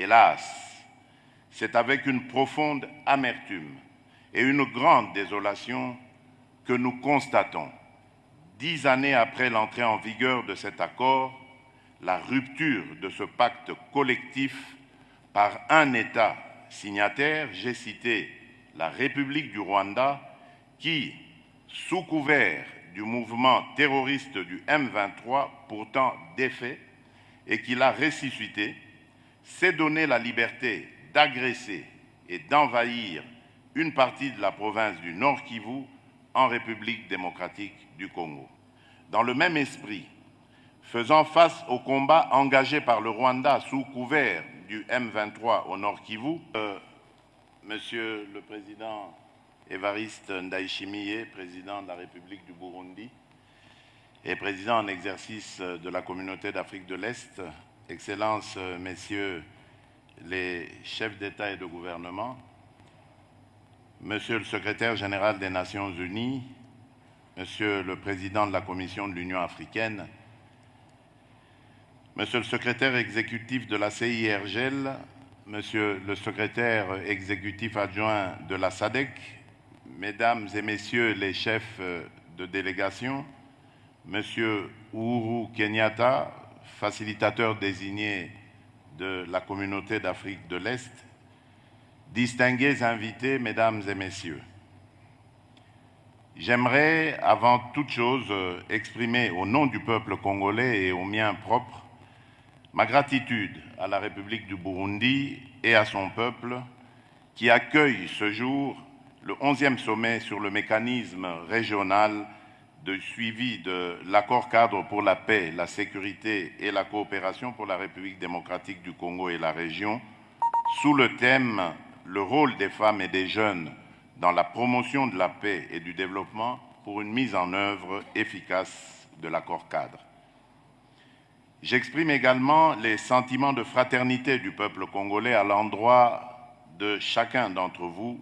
Hélas, c'est avec une profonde amertume et une grande désolation que nous constatons, dix années après l'entrée en vigueur de cet accord, la rupture de ce pacte collectif par un État signataire, j'ai cité la République du Rwanda, qui, sous couvert du mouvement terroriste du M23, pourtant défait, et qui l'a ressuscité, s'est donné la liberté d'agresser et d'envahir une partie de la province du Nord Kivu en République démocratique du Congo. Dans le même esprit, faisant face au combat engagé par le Rwanda sous couvert du M23 au Nord Kivu, euh, Monsieur le Président Évariste Ndayishimiye, président de la République du Burundi et président en exercice de la Communauté d'Afrique de l'Est, Excellences, Messieurs les chefs d'État et de gouvernement, Monsieur le secrétaire général des Nations Unies, Monsieur le président de la Commission de l'Union africaine, Monsieur le secrétaire exécutif de la CIRGEL, Monsieur le secrétaire exécutif adjoint de la SADEC, Mesdames et Messieurs les chefs de délégation, Monsieur Uhuru Kenyatta, facilitateur désigné de la communauté d'Afrique de l'Est, distingués invités, Mesdames et Messieurs, j'aimerais avant toute chose exprimer au nom du peuple congolais et au mien propre ma gratitude à la République du Burundi et à son peuple qui accueille ce jour le 11e sommet sur le mécanisme régional de suivi de l'accord cadre pour la paix, la sécurité et la coopération pour la République démocratique du Congo et la région, sous le thème « Le rôle des femmes et des jeunes dans la promotion de la paix et du développement pour une mise en œuvre efficace de l'accord cadre ». J'exprime également les sentiments de fraternité du peuple congolais à l'endroit de chacun d'entre vous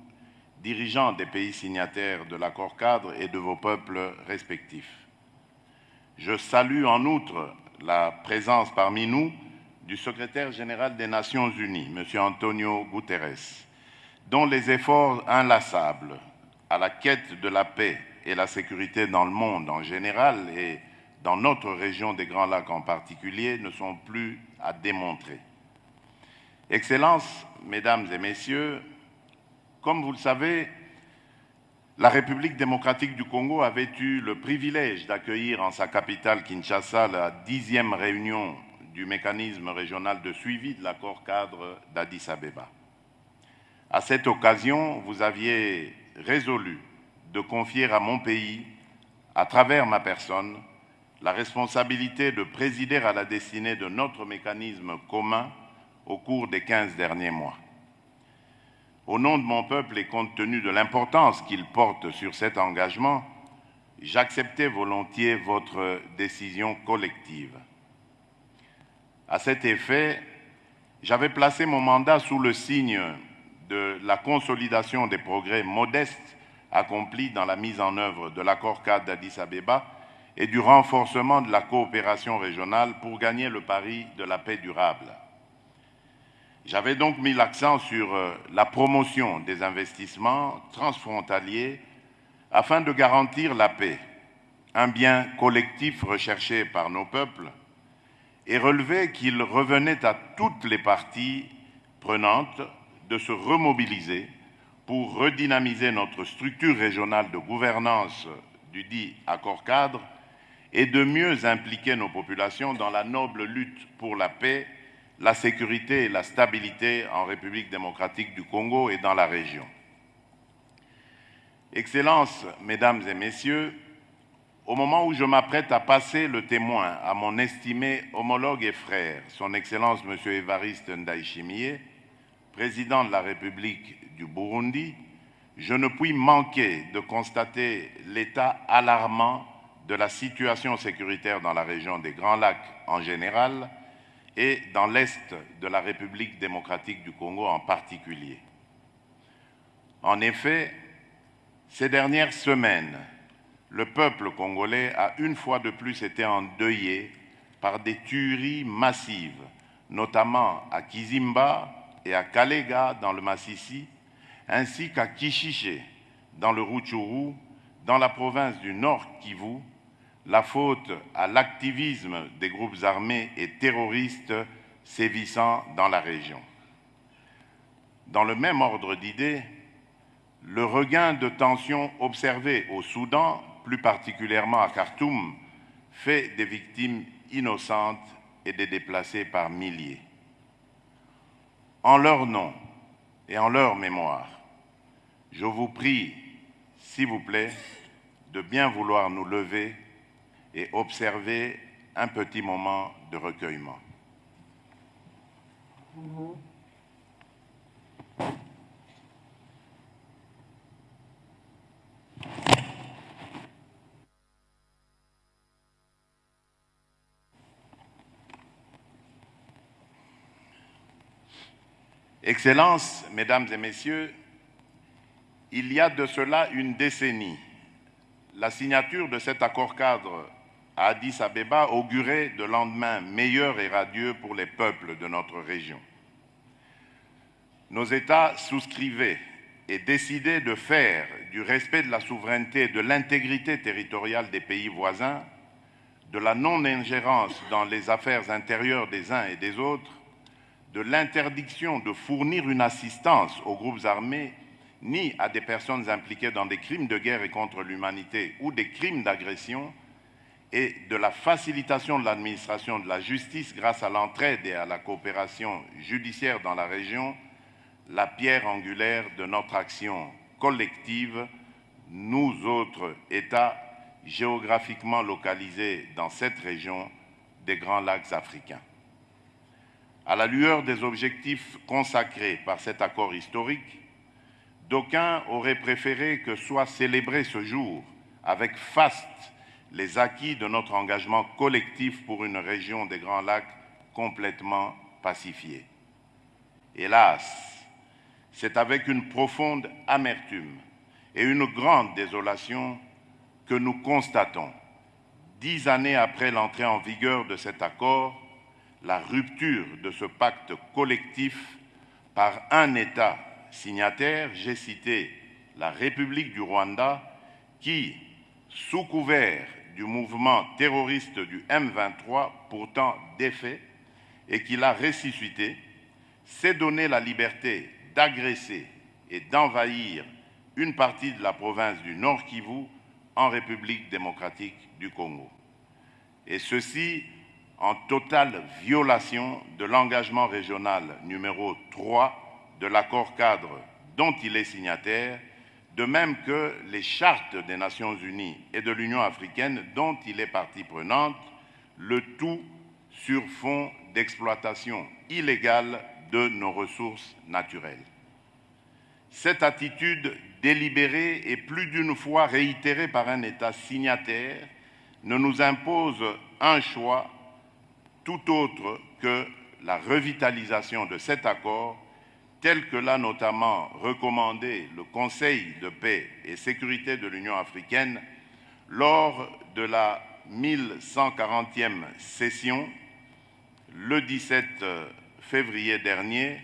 dirigeants des pays signataires de l'accord cadre et de vos peuples respectifs. Je salue en outre la présence parmi nous du secrétaire général des Nations Unies, M. Antonio Guterres, dont les efforts inlassables à la quête de la paix et la sécurité dans le monde en général et dans notre région des Grands Lacs en particulier ne sont plus à démontrer. Excellences, Mesdames et Messieurs, comme vous le savez, la République démocratique du Congo avait eu le privilège d'accueillir en sa capitale Kinshasa la dixième réunion du mécanisme régional de suivi de l'accord cadre d'Addis Abeba. À cette occasion, vous aviez résolu de confier à mon pays, à travers ma personne, la responsabilité de présider à la destinée de notre mécanisme commun au cours des 15 derniers mois. Au nom de mon peuple et compte tenu de l'importance qu'il porte sur cet engagement, j'acceptais volontiers votre décision collective. À cet effet, j'avais placé mon mandat sous le signe de la consolidation des progrès modestes accomplis dans la mise en œuvre de l'accord cadre d'Addis Abeba et du renforcement de la coopération régionale pour gagner le pari de la paix durable. J'avais donc mis l'accent sur la promotion des investissements transfrontaliers afin de garantir la paix, un bien collectif recherché par nos peuples, et relevé qu'il revenait à toutes les parties prenantes de se remobiliser pour redynamiser notre structure régionale de gouvernance du dit accord cadre et de mieux impliquer nos populations dans la noble lutte pour la paix la sécurité et la stabilité en République démocratique du Congo et dans la région. Excellences, Mesdames et Messieurs, au moment où je m'apprête à passer le témoin à mon estimé homologue et frère, Son Excellence M. Évariste Ndayishimiye, président de la République du Burundi, je ne puis manquer de constater l'état alarmant de la situation sécuritaire dans la région des Grands Lacs en général et dans l'Est de la République démocratique du Congo en particulier. En effet, ces dernières semaines, le peuple congolais a une fois de plus été endeuillé par des tueries massives notamment à Kizimba et à Kalega dans le Massissi, ainsi qu'à Kishiche dans le Rutshuru, dans la province du Nord Kivu, la faute à l'activisme des groupes armés et terroristes sévissant dans la région. Dans le même ordre d'idées, le regain de tension observé au Soudan, plus particulièrement à Khartoum, fait des victimes innocentes et des déplacés par milliers. En leur nom et en leur mémoire, je vous prie, s'il vous plaît, de bien vouloir nous lever et observer un petit moment de recueillement. Excellences, Mesdames et Messieurs, il y a de cela une décennie, la signature de cet accord cadre Addis Abeba augurait de lendemains meilleurs et radieux pour les peuples de notre région. Nos États souscrivaient et décidaient de faire du respect de la souveraineté et de l'intégrité territoriale des pays voisins, de la non-ingérence dans les affaires intérieures des uns et des autres, de l'interdiction de fournir une assistance aux groupes armés ni à des personnes impliquées dans des crimes de guerre et contre l'humanité ou des crimes d'agression, et de la facilitation de l'administration de la justice grâce à l'entraide et à la coopération judiciaire dans la région, la pierre angulaire de notre action collective, nous autres États géographiquement localisés dans cette région des Grands Lacs africains. À la lueur des objectifs consacrés par cet accord historique, d'aucuns auraient préféré que soit célébré ce jour avec faste les acquis de notre engagement collectif pour une région des Grands Lacs complètement pacifiée. Hélas, c'est avec une profonde amertume et une grande désolation que nous constatons, dix années après l'entrée en vigueur de cet accord, la rupture de ce pacte collectif par un État signataire, j'ai cité la République du Rwanda, qui, sous couvert du mouvement terroriste du M23, pourtant défait, et qui l'a ressuscité, s'est donné la liberté d'agresser et d'envahir une partie de la province du Nord Kivu en République démocratique du Congo. Et ceci en totale violation de l'engagement régional numéro 3 de l'accord cadre dont il est signataire, de même que les chartes des Nations Unies et de l'Union africaine dont il est partie prenante, le tout sur fond d'exploitation illégale de nos ressources naturelles. Cette attitude délibérée et plus d'une fois réitérée par un État signataire ne nous impose un choix tout autre que la revitalisation de cet accord, tel que l'a notamment recommandé le Conseil de paix et sécurité de l'Union africaine lors de la 1140e session le 17 février dernier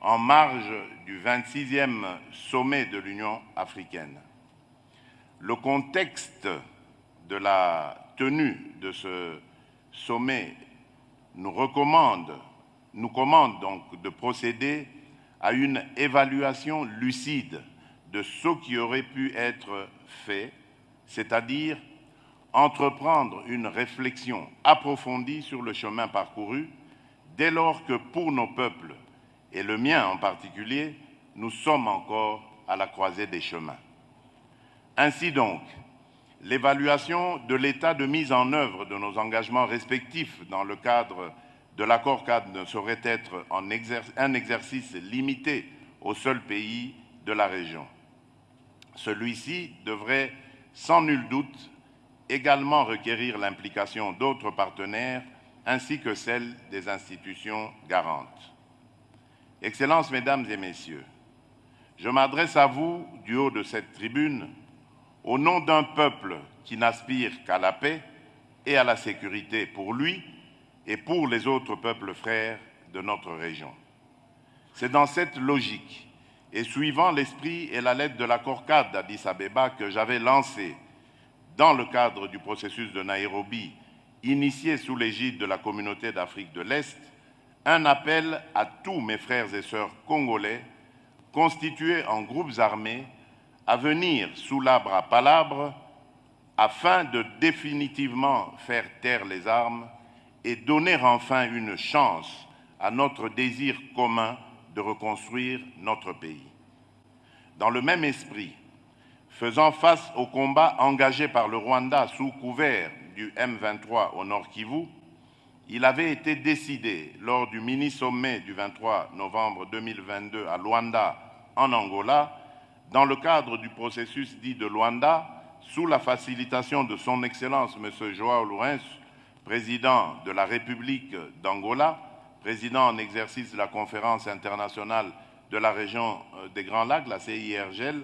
en marge du 26e sommet de l'Union africaine. Le contexte de la tenue de ce sommet nous recommande, nous commande donc de procéder à une évaluation lucide de ce qui aurait pu être fait, c'est-à-dire entreprendre une réflexion approfondie sur le chemin parcouru, dès lors que pour nos peuples, et le mien en particulier, nous sommes encore à la croisée des chemins. Ainsi donc, l'évaluation de l'état de mise en œuvre de nos engagements respectifs dans le cadre de l'accord cadre ne saurait être un exercice limité au seul pays de la région. Celui-ci devrait sans nul doute également requérir l'implication d'autres partenaires ainsi que celle des institutions garantes. Excellences, Mesdames et Messieurs, je m'adresse à vous du haut de cette tribune au nom d'un peuple qui n'aspire qu'à la paix et à la sécurité pour lui et pour les autres peuples frères de notre région. C'est dans cette logique et suivant l'esprit et la lettre de l'accord cadre d'Addis Abeba que j'avais lancé dans le cadre du processus de Nairobi, initié sous l'égide de la communauté d'Afrique de l'Est, un appel à tous mes frères et sœurs congolais constitués en groupes armés à venir sous l'arbre à palabre afin de définitivement faire taire les armes et donner enfin une chance à notre désir commun de reconstruire notre pays. Dans le même esprit, faisant face au combat engagé par le Rwanda sous couvert du M23 au Nord Kivu, il avait été décidé lors du mini-sommet du 23 novembre 2022 à Luanda, en Angola, dans le cadre du processus dit de Luanda, sous la facilitation de son Excellence M. Joao Lourenço, président de la République d'Angola, président en exercice de la conférence internationale de la région euh, des Grands Lacs, la CIRGEL,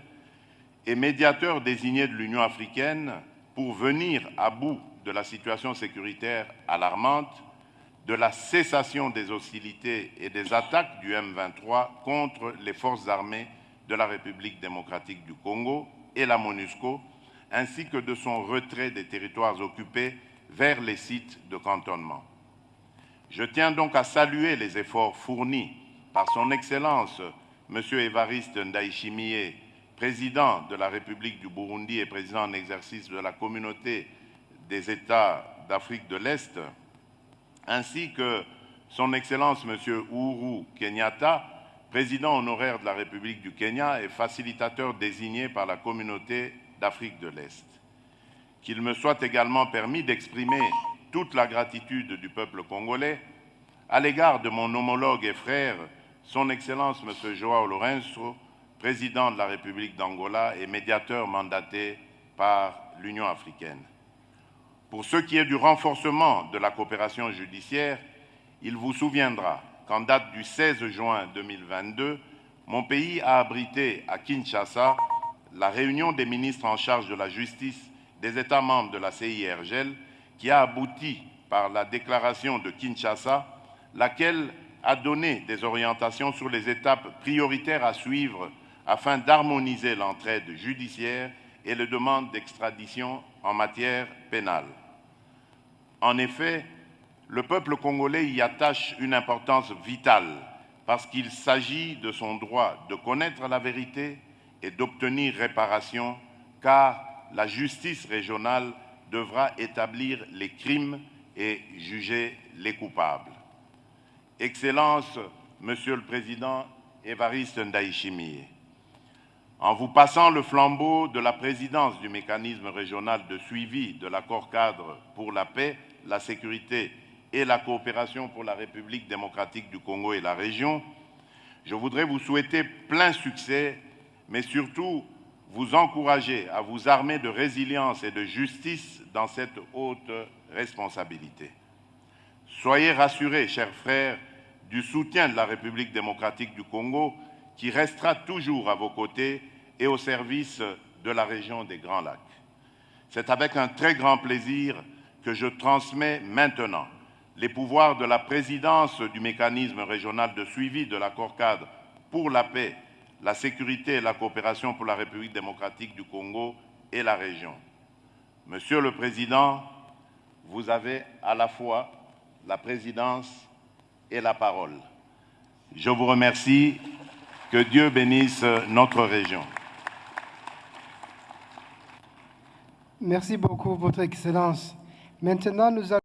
et médiateur désigné de l'Union africaine pour venir à bout de la situation sécuritaire alarmante, de la cessation des hostilités et des attaques du M23 contre les forces armées de la République démocratique du Congo et la MONUSCO, ainsi que de son retrait des territoires occupés vers les sites de cantonnement. Je tiens donc à saluer les efforts fournis par son Excellence M. Évariste Ndaïchimie, président de la République du Burundi et président en exercice de la communauté des États d'Afrique de l'Est, ainsi que son Excellence M. Uhuru Kenyatta, président honoraire de la République du Kenya et facilitateur désigné par la communauté d'Afrique de l'Est. Qu'il me soit également permis d'exprimer toute la gratitude du peuple congolais à l'égard de mon homologue et frère, son Excellence M. Joao Lourenço, président de la République d'Angola et médiateur mandaté par l'Union africaine. Pour ce qui est du renforcement de la coopération judiciaire, il vous souviendra qu'en date du 16 juin 2022, mon pays a abrité à Kinshasa la réunion des ministres en charge de la justice des États membres de la CIRGEL qui a abouti par la déclaration de Kinshasa, laquelle a donné des orientations sur les étapes prioritaires à suivre afin d'harmoniser l'entraide judiciaire et les demandes d'extradition en matière pénale. En effet, le peuple congolais y attache une importance vitale parce qu'il s'agit de son droit de connaître la vérité et d'obtenir réparation, car la justice régionale devra établir les crimes et juger les coupables. Excellence, Monsieur le Président Évariste Ndaïchimie, en vous passant le flambeau de la présidence du mécanisme régional de suivi de l'accord cadre pour la paix, la sécurité et la coopération pour la République démocratique du Congo et la région, je voudrais vous souhaiter plein succès, mais surtout vous encourager à vous armer de résilience et de justice dans cette haute responsabilité. Soyez rassurés, chers frères, du soutien de la République démocratique du Congo qui restera toujours à vos côtés et au service de la région des Grands Lacs. C'est avec un très grand plaisir que je transmets maintenant les pouvoirs de la présidence du mécanisme régional de suivi de l'accord cadre pour la paix, la sécurité et la coopération pour la République démocratique du Congo et la région. Monsieur le Président, vous avez à la fois la présidence et la parole. Je vous remercie. Que Dieu bénisse notre région. Merci beaucoup, Votre Excellence. Maintenant, nous allons